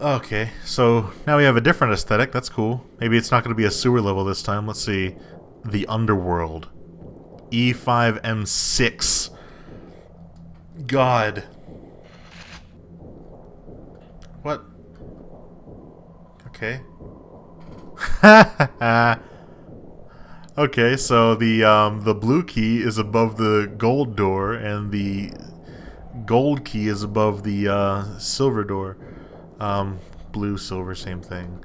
Okay, so now we have a different aesthetic. That's cool. Maybe it's not going to be a sewer level this time. Let's see. The Underworld. E5M6. God. What? Okay. okay, so the um, the blue key is above the gold door, and the gold key is above the uh, silver door. Um, blue, silver, same thing.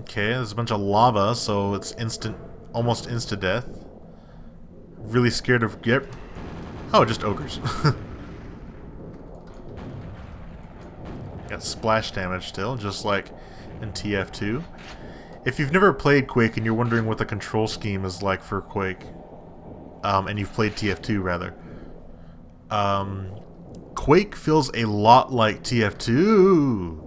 Okay, there's a bunch of lava, so it's instant, almost insta-death. Really scared of get. Oh, just ogres. Got splash damage still, just like in TF2. If you've never played Quake and you're wondering what the control scheme is like for Quake, um, and you've played TF2 rather, um, Quake feels a lot like TF2.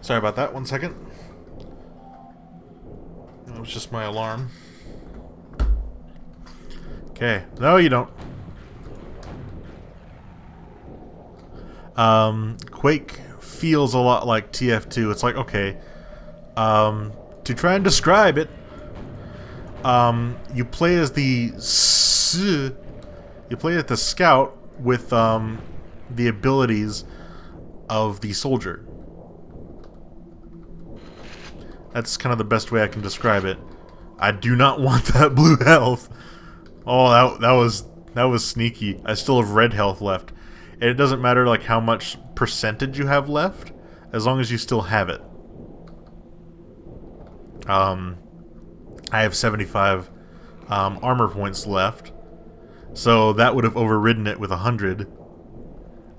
Sorry about that, one second. That was just my alarm. Okay, no you don't. Um, Quake feels a lot like TF2. It's like, okay, um, to try and describe it, um, you play as the you play as the scout with um, the abilities of the soldier. That's kind of the best way I can describe it. I do not want that blue health. Oh, that that was that was sneaky. I still have red health left. And it doesn't matter like how much percentage you have left, as long as you still have it. Um, I have 75 um, armor points left, so that would have overridden it with 100.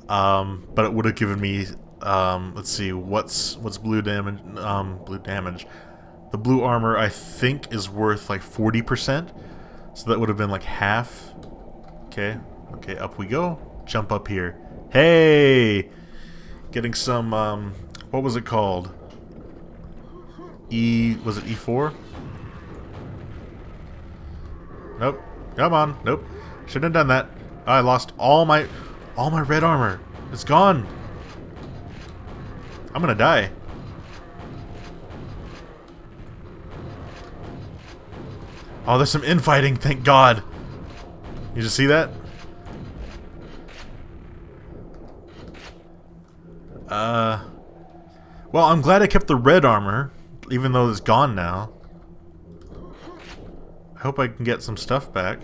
Um, but it would have given me, um, let's see, what's what's blue damage? Um, blue damage. The blue armor I think is worth like 40%, so that would have been like half. Okay, okay, up we go. Jump up here. Hey, getting some. Um, what was it called? E... was it E4? Nope. Come on. Nope. Shouldn't have done that. I lost all my... all my red armor. It's gone. I'm gonna die. Oh, there's some infighting, thank God. You just see that? Uh... Well, I'm glad I kept the red armor even though it's gone now. I hope I can get some stuff back.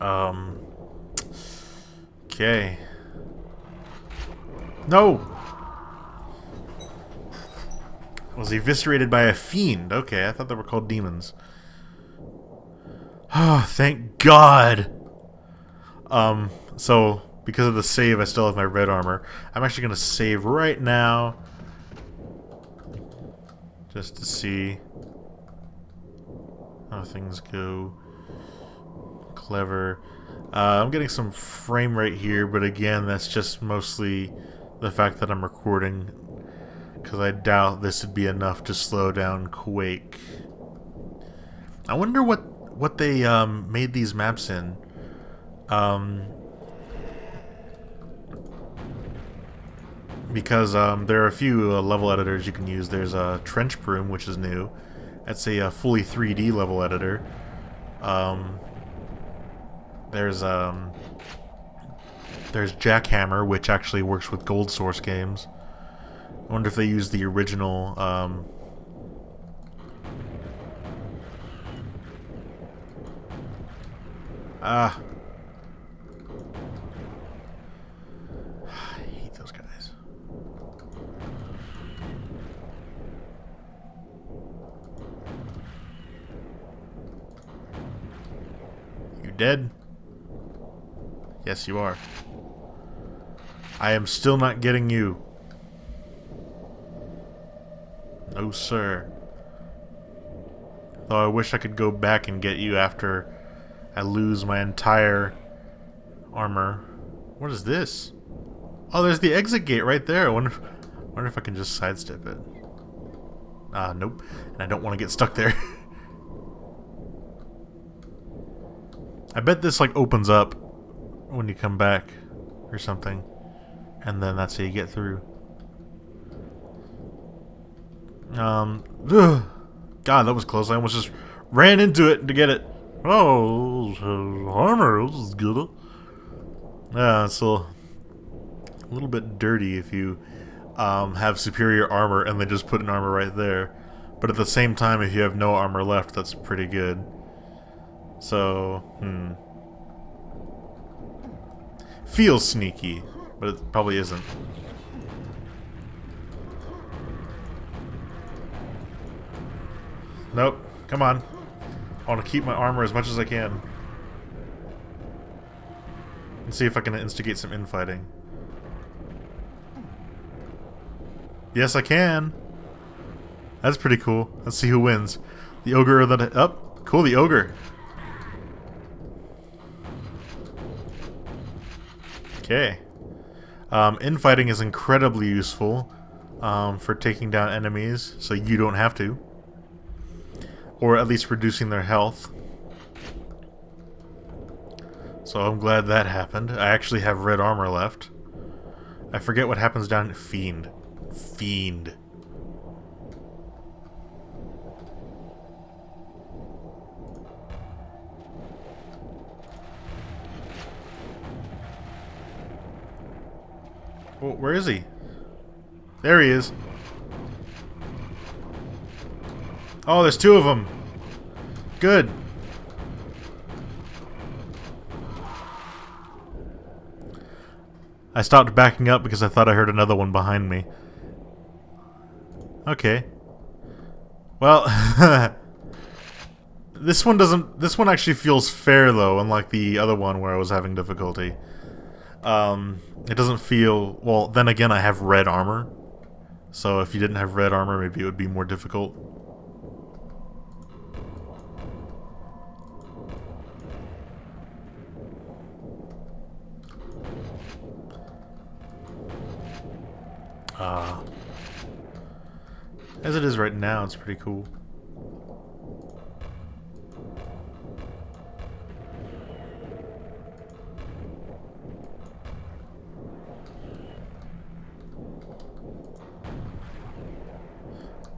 Um. Okay. No! Was eviscerated by a fiend. Okay, I thought they were called demons. Oh, thank God! Um, so because of the save, I still have my red armor. I'm actually going to save right now. Just to see how things go. Clever. Uh, I'm getting some frame rate here, but again, that's just mostly the fact that I'm recording. Because I doubt this would be enough to slow down Quake. I wonder what, what they um, made these maps in. Um, because um, there are a few uh, level editors you can use. There's a uh, TrenchBroom, which is new. That's a, a uh, fully 3D level editor. Um, there's um, there's Jackhammer, which actually works with Gold Source games. I wonder if they use the original. Um, ah, dead? Yes, you are. I am still not getting you. No, sir. Though I wish I could go back and get you after I lose my entire armor. What is this? Oh, there's the exit gate right there. I wonder if, I wonder if I can just sidestep it. Uh, nope. And I don't want to get stuck there. I bet this like opens up when you come back or something. And then that's how you get through. Um, ugh. God, that was close. I almost just ran into it to get it. Oh, armor, this is good. Yeah, it's a little bit dirty if you um, have superior armor and they just put an armor right there. But at the same time, if you have no armor left, that's pretty good. So, hmm. Feels sneaky, but it probably isn't. Nope. Come on. I want to keep my armor as much as I can. And see if I can instigate some infighting. Yes, I can. That's pretty cool. Let's see who wins. The ogre or the... Oh, cool, the ogre. Okay. Um, infighting is incredibly useful um, for taking down enemies, so you don't have to. Or at least reducing their health. So I'm glad that happened. I actually have red armor left. I forget what happens down Fiend. Fiend. Where is he? There he is. Oh, there's two of them. Good. I stopped backing up because I thought I heard another one behind me. Okay. Well, this one doesn't... This one actually feels fair, though, unlike the other one where I was having difficulty. Um, it doesn't feel... Well, then again, I have red armor. So if you didn't have red armor, maybe it would be more difficult. Uh, as it is right now, it's pretty cool.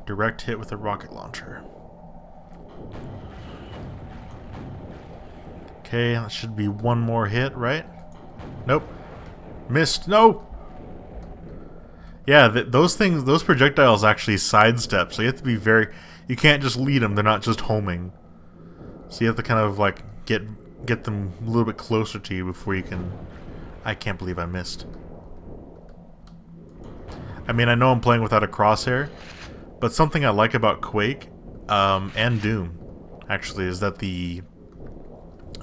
Direct hit with a rocket launcher. Okay, that should be one more hit, right? Nope. Missed. No! Yeah, th those things, those projectiles actually sidestep, so you have to be very... You can't just lead them, they're not just homing. So you have to kind of, like, get get them a little bit closer to you before you can... I can't believe I missed. I mean, I know I'm playing without a crosshair, but something I like about Quake um, and Doom, actually, is that the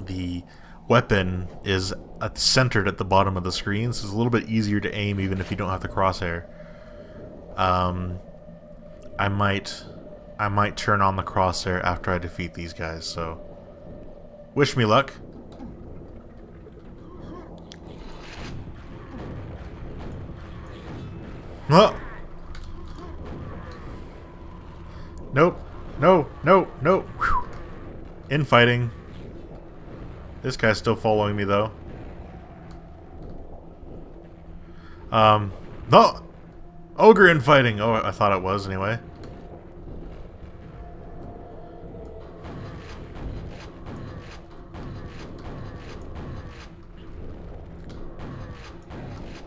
the weapon is centered at the bottom of the screen, so it's a little bit easier to aim even if you don't have the crosshair. Um, I might, I might turn on the crosshair after I defeat these guys. So, wish me luck. Oh. Nope. No. No. No. Whew. Infighting. This guy's still following me though. Um. No. Ogre infighting! Oh, I thought it was anyway.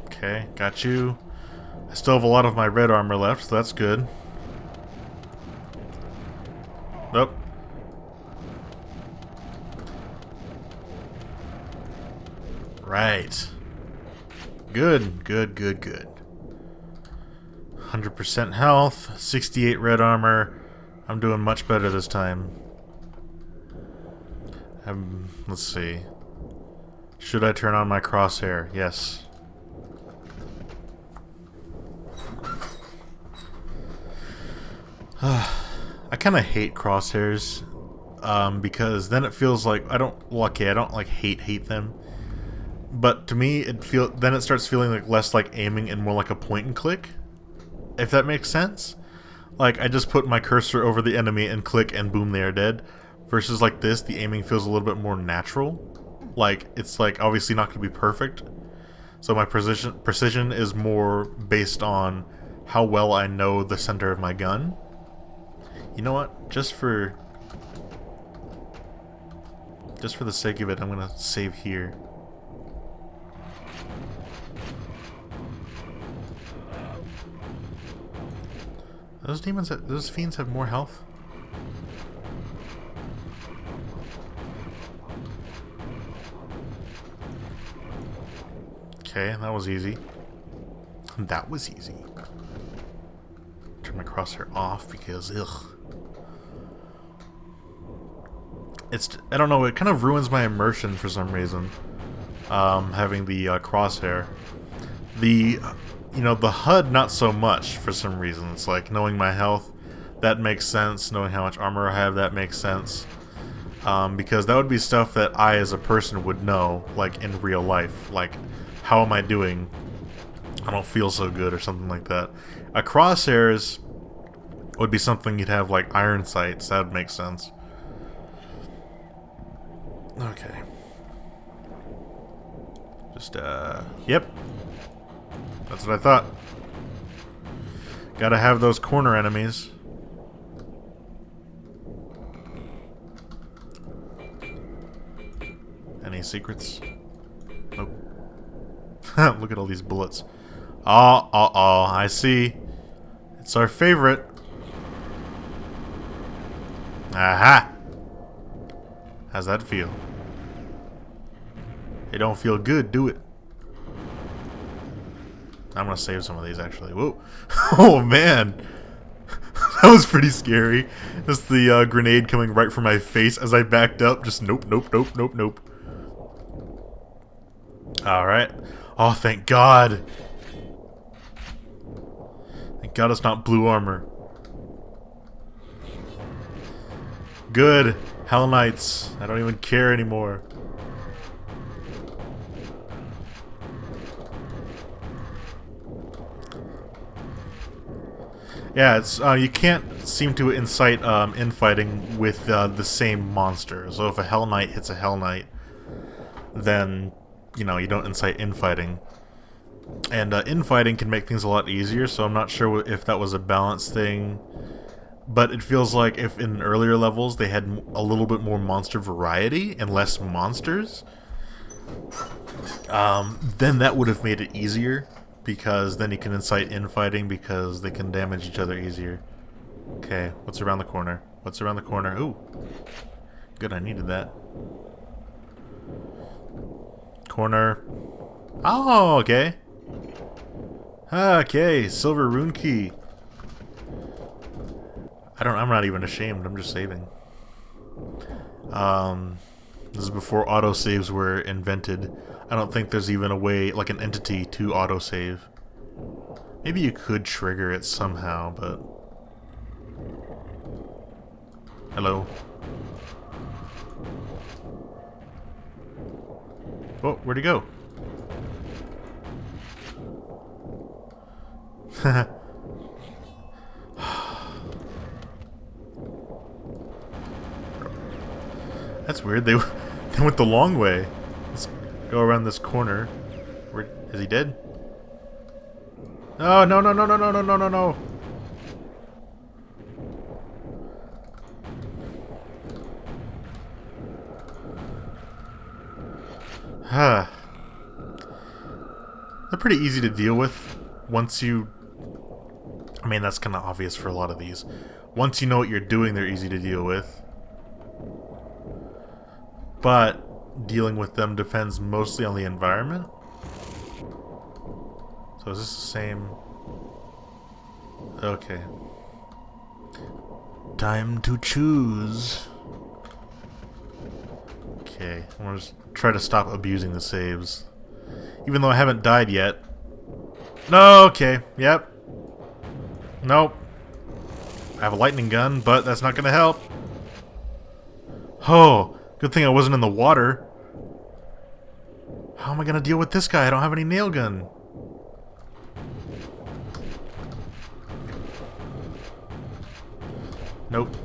Okay, got you. I still have a lot of my red armor left, so that's good. Nope. Right. Good, good, good, good. 100% health, 68 red armor. I'm doing much better this time. Um, let's see. Should I turn on my crosshair? Yes. I kind of hate crosshairs um, because then it feels like I don't. Well, okay, I don't like hate hate them, but to me it feel then it starts feeling like less like aiming and more like a point and click if that makes sense. like I just put my cursor over the enemy and click and boom they are dead. Versus like this, the aiming feels a little bit more natural. Like it's like obviously not going to be perfect. So my precision precision is more based on how well I know the center of my gun. You know what? Just for just for the sake of it, I'm going to save here. Those demons, those fiends have more health? Okay, that was easy. That was easy. Turn my crosshair off because, ugh. It's, I don't know, it kind of ruins my immersion for some reason. Um, having the uh, crosshair. The you know, the HUD not so much for some reason. It's like knowing my health, that makes sense. Knowing how much armor I have, that makes sense. Um, because that would be stuff that I as a person would know, like in real life. Like, how am I doing? I don't feel so good or something like that. A crosshairs would be something you'd have like iron sights. That would make sense. Okay. Just, uh, yep. That's what I thought. Gotta have those corner enemies. Any secrets? Nope. Look at all these bullets. Oh, oh, oh, I see. It's our favorite. Aha! How's that feel? It don't feel good, do it? I'm gonna save some of these actually. Whoa. oh man. that was pretty scary. Just the uh, grenade coming right for my face as I backed up. Just nope, nope, nope, nope, nope. Alright. Oh, thank God. Thank God it's not blue armor. Good. Hell Knights. I don't even care anymore. Yeah, it's uh, you can't seem to incite um, infighting with uh, the same monster. So if a Hell Knight hits a Hell Knight, then you know you don't incite infighting. And uh, infighting can make things a lot easier. So I'm not sure if that was a balance thing, but it feels like if in earlier levels they had a little bit more monster variety and less monsters, um, then that would have made it easier because then you can incite infighting because they can damage each other easier. Okay, what's around the corner? What's around the corner? Ooh. Good, I needed that. Corner. Oh, okay. Okay, silver rune key. I don't I'm not even ashamed, I'm just saving. Um this is before autosaves were invented. I don't think there's even a way, like an entity, to autosave. Maybe you could trigger it somehow, but... Hello? Oh, where'd he go? That's weird. They they went the long way. Go around this corner. Where is he dead? Oh no no no no no no no no no! Huh. They're pretty easy to deal with once you... I mean, that's kind of obvious for a lot of these. Once you know what you're doing, they're easy to deal with but dealing with them depends mostly on the environment. So is this the same? Okay. Time to choose. Okay, I'm gonna try to stop abusing the saves. Even though I haven't died yet. No, okay, yep. Nope. I have a lightning gun, but that's not gonna help. Oh, Good thing I wasn't in the water. How am I gonna deal with this guy? I don't have any nail gun. Nope.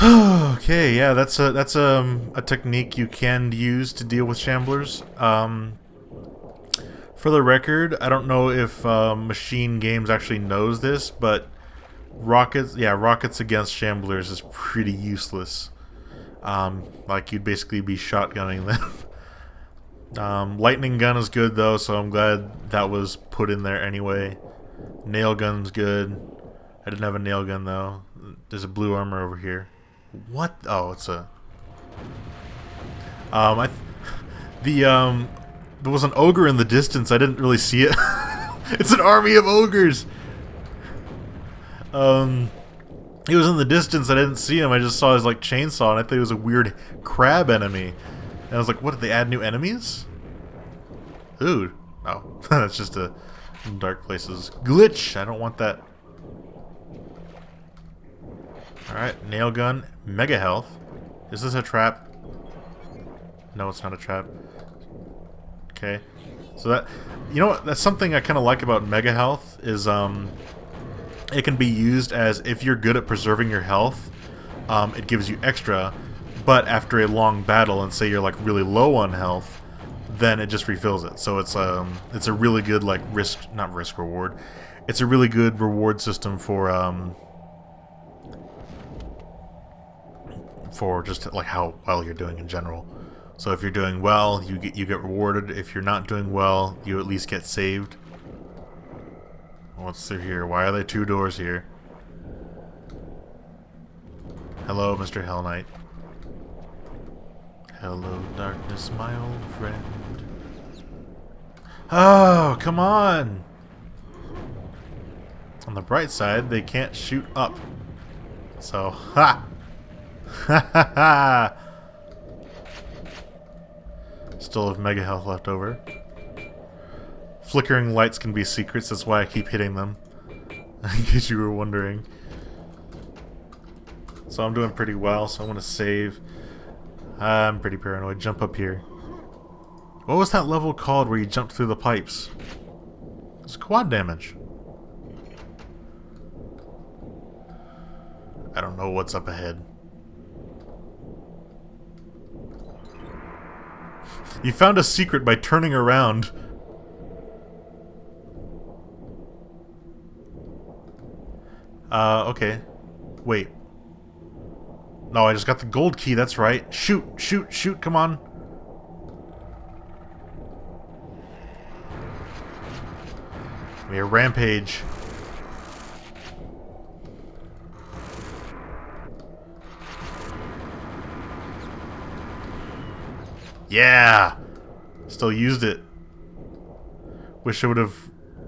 okay, yeah, that's a that's um, a technique you can use to deal with shamblers. Um, for the record, I don't know if uh, Machine Games actually knows this, but rockets, yeah, rockets against shamblers is pretty useless. Um, like you'd basically be shotgunning them. um, lightning gun is good though, so I'm glad that was put in there anyway. Nail gun's good. I didn't have a nail gun though. There's a blue armor over here. What? Oh, it's a. Um, I. Th the um, there was an ogre in the distance. I didn't really see it. it's an army of ogres. Um, he was in the distance. I didn't see him. I just saw his like chainsaw, and I thought he was a weird crab enemy. And I was like, "What? Did they add new enemies?" Dude, oh, that's just a DarkPlaces glitch. I don't want that. All right, nail gun, mega health. Is this a trap? No, it's not a trap. Okay. So that, you know what, that's something I kind of like about Mega Health is um, it can be used as if you're good at preserving your health, um, it gives you extra, but after a long battle and say you're like really low on health, then it just refills it. So it's um it's a really good like risk not risk reward. It's a really good reward system for um for just like how well you're doing in general. So if you're doing well, you get you get rewarded. If you're not doing well, you at least get saved. What's through here? Why are there two doors here? Hello, Mr. Hell Knight. Hello, darkness, my old friend. Oh, come on! On the bright side, they can't shoot up. So, ha! Ha ha ha! Still have mega health left over. Flickering lights can be secrets, that's why I keep hitting them. In case you were wondering. So I'm doing pretty well, so I want to save. I'm pretty paranoid. Jump up here. What was that level called where you jumped through the pipes? It's quad damage. I don't know what's up ahead. You found a secret by turning around. Uh, okay. Wait. No, I just got the gold key, that's right. Shoot, shoot, shoot, come on. We are rampage. Yeah! Still used it. Wish I would have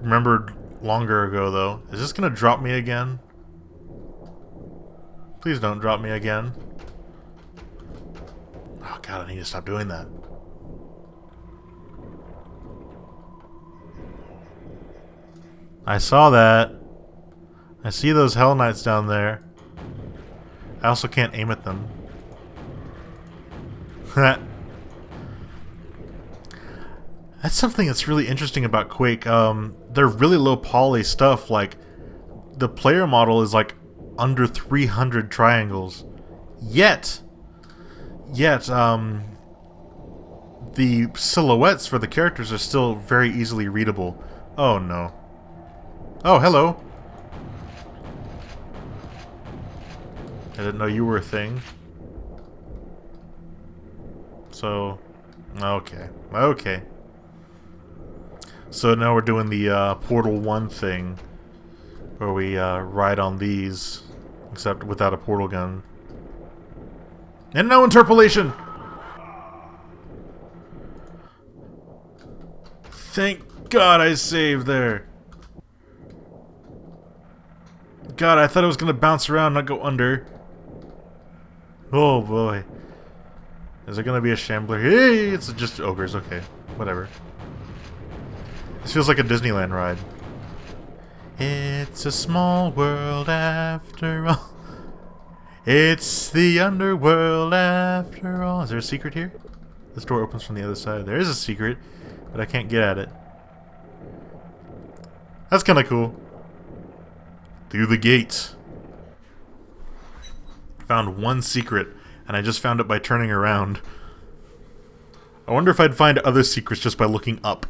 remembered longer ago, though. Is this gonna drop me again? Please don't drop me again. Oh god, I need to stop doing that. I saw that. I see those Hell Knights down there. I also can't aim at them. That's something that's really interesting about Quake. Um, they're really low poly stuff. Like, the player model is like under 300 triangles. Yet, yet, um, the silhouettes for the characters are still very easily readable. Oh no. Oh, hello. I didn't know you were a thing. So, okay. Okay. So now we're doing the uh, Portal 1 thing, where we uh, ride on these, except without a portal gun. And no interpolation! Thank God I saved there. God, I thought it was going to bounce around, not go under. Oh boy. Is it going to be a shambler? Hey, it's just ogres. Okay, whatever. This feels like a Disneyland ride. It's a small world after all. It's the underworld after all. Is there a secret here? This door opens from the other side. There is a secret, but I can't get at it. That's kind of cool. Through the gate. Found one secret, and I just found it by turning around. I wonder if I'd find other secrets just by looking up.